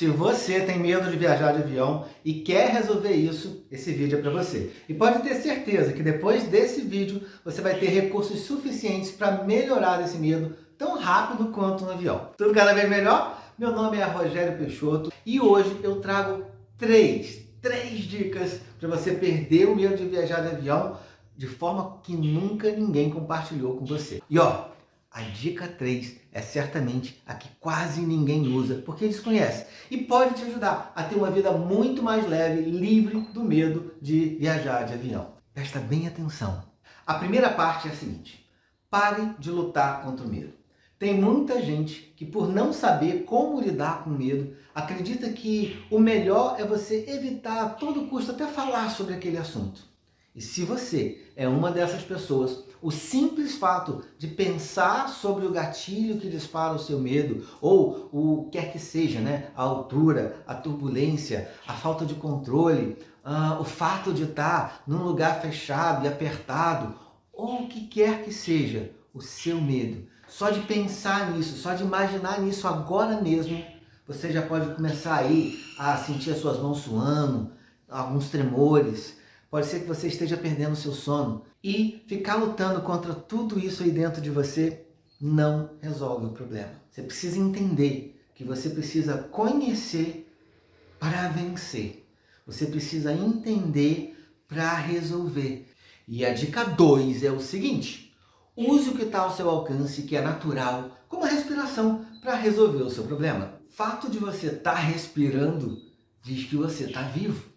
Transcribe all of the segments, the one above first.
Se você tem medo de viajar de avião e quer resolver isso, esse vídeo é para você. E pode ter certeza que depois desse vídeo você vai ter recursos suficientes para melhorar esse medo tão rápido quanto no avião. Tudo cada vez melhor? Meu nome é Rogério Peixoto e hoje eu trago três, três dicas para você perder o medo de viajar de avião de forma que nunca ninguém compartilhou com você. E ó, a dica 3 é certamente a que quase ninguém usa, porque desconhece. E pode te ajudar a ter uma vida muito mais leve, livre do medo de viajar de avião. Presta bem atenção. A primeira parte é a seguinte. Pare de lutar contra o medo. Tem muita gente que por não saber como lidar com medo, acredita que o melhor é você evitar a todo custo até falar sobre aquele assunto. E se você é uma dessas pessoas, o simples fato de pensar sobre o gatilho que dispara o seu medo, ou o que quer que seja, né? a altura, a turbulência, a falta de controle, uh, o fato de estar num lugar fechado e apertado, ou o que quer que seja, o seu medo. Só de pensar nisso, só de imaginar nisso agora mesmo, você já pode começar aí a sentir as suas mãos suando, alguns tremores, Pode ser que você esteja perdendo seu sono. E ficar lutando contra tudo isso aí dentro de você não resolve o problema. Você precisa entender que você precisa conhecer para vencer. Você precisa entender para resolver. E a dica 2 é o seguinte. Use o que está ao seu alcance, que é natural, como a respiração, para resolver o seu problema. Fato de você estar tá respirando diz que você está vivo.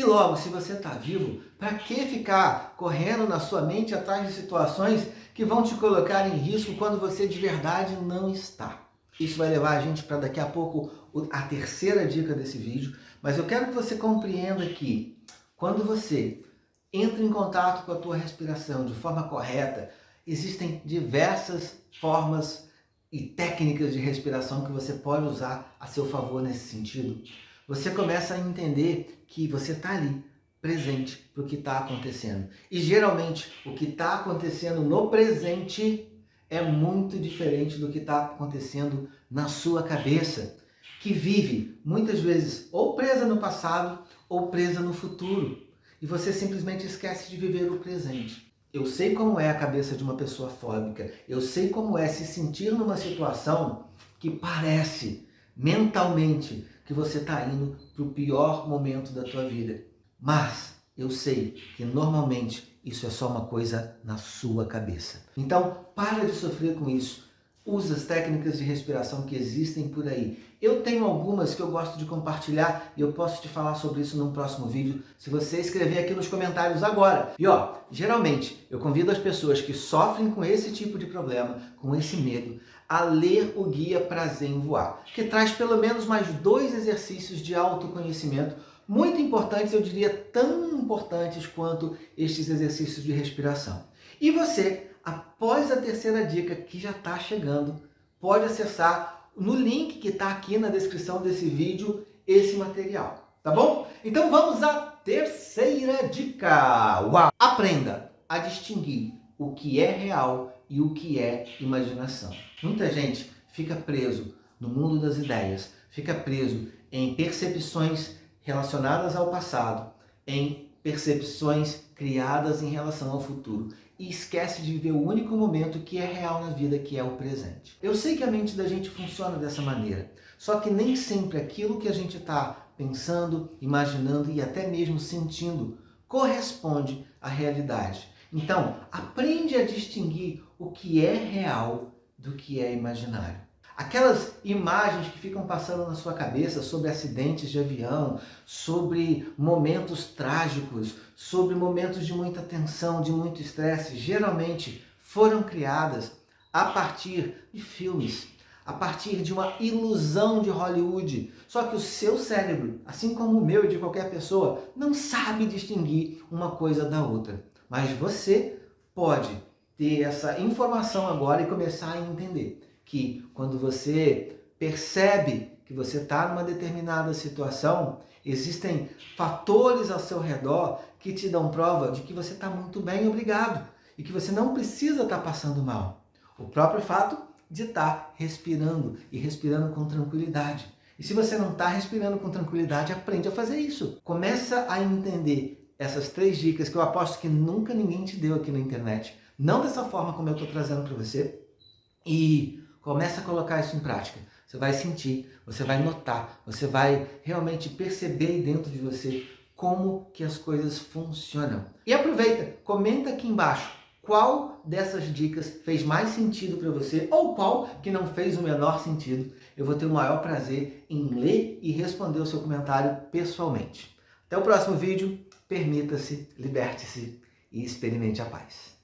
E logo, se você está vivo, para que ficar correndo na sua mente atrás de situações que vão te colocar em risco quando você de verdade não está? Isso vai levar a gente para daqui a pouco a terceira dica desse vídeo, mas eu quero que você compreenda que quando você entra em contato com a tua respiração de forma correta, existem diversas formas e técnicas de respiração que você pode usar a seu favor nesse sentido você começa a entender que você está ali, presente para o que está acontecendo. E geralmente o que está acontecendo no presente é muito diferente do que está acontecendo na sua cabeça, que vive muitas vezes ou presa no passado ou presa no futuro. E você simplesmente esquece de viver o presente. Eu sei como é a cabeça de uma pessoa fóbica, eu sei como é se sentir numa situação que parece mentalmente que você está indo para o pior momento da tua vida. Mas eu sei que normalmente isso é só uma coisa na sua cabeça. Então, para de sofrer com isso. Use as técnicas de respiração que existem por aí. Eu tenho algumas que eu gosto de compartilhar e eu posso te falar sobre isso num próximo vídeo, se você escrever aqui nos comentários agora. E ó, geralmente eu convido as pessoas que sofrem com esse tipo de problema, com esse medo, a ler o Guia Prazer em Voar, que traz pelo menos mais dois exercícios de autoconhecimento muito importantes, eu diria tão importantes quanto estes exercícios de respiração. E você, após a terceira dica que já está chegando, pode acessar no link que está aqui na descrição desse vídeo esse material, tá bom? Então vamos à terceira dica! Uau! Aprenda a distinguir o que é real e o que é imaginação. Muita gente fica preso no mundo das ideias, fica preso em percepções relacionadas ao passado, em percepções criadas em relação ao futuro e esquece de viver o único momento que é real na vida, que é o presente. Eu sei que a mente da gente funciona dessa maneira, só que nem sempre aquilo que a gente está pensando, imaginando e até mesmo sentindo corresponde à realidade. Então, aprende a distinguir o que é real do que é imaginário. Aquelas imagens que ficam passando na sua cabeça sobre acidentes de avião, sobre momentos trágicos, sobre momentos de muita tensão, de muito estresse, geralmente foram criadas a partir de filmes, a partir de uma ilusão de Hollywood. Só que o seu cérebro, assim como o meu e de qualquer pessoa, não sabe distinguir uma coisa da outra. Mas você pode ter essa informação agora e começar a entender que quando você percebe que você está numa determinada situação, existem fatores ao seu redor que te dão prova de que você está muito bem, obrigado, e que você não precisa estar tá passando mal. O próprio fato de estar tá respirando e respirando com tranquilidade. E se você não está respirando com tranquilidade, aprende a fazer isso. Começa a entender essas três dicas que eu aposto que nunca ninguém te deu aqui na internet. Não dessa forma como eu estou trazendo para você. E começa a colocar isso em prática. Você vai sentir, você vai notar, você vai realmente perceber dentro de você como que as coisas funcionam. E aproveita, comenta aqui embaixo qual dessas dicas fez mais sentido para você ou qual que não fez o menor sentido. Eu vou ter o maior prazer em ler e responder o seu comentário pessoalmente. Até o próximo vídeo, permita-se, liberte-se e experimente a paz.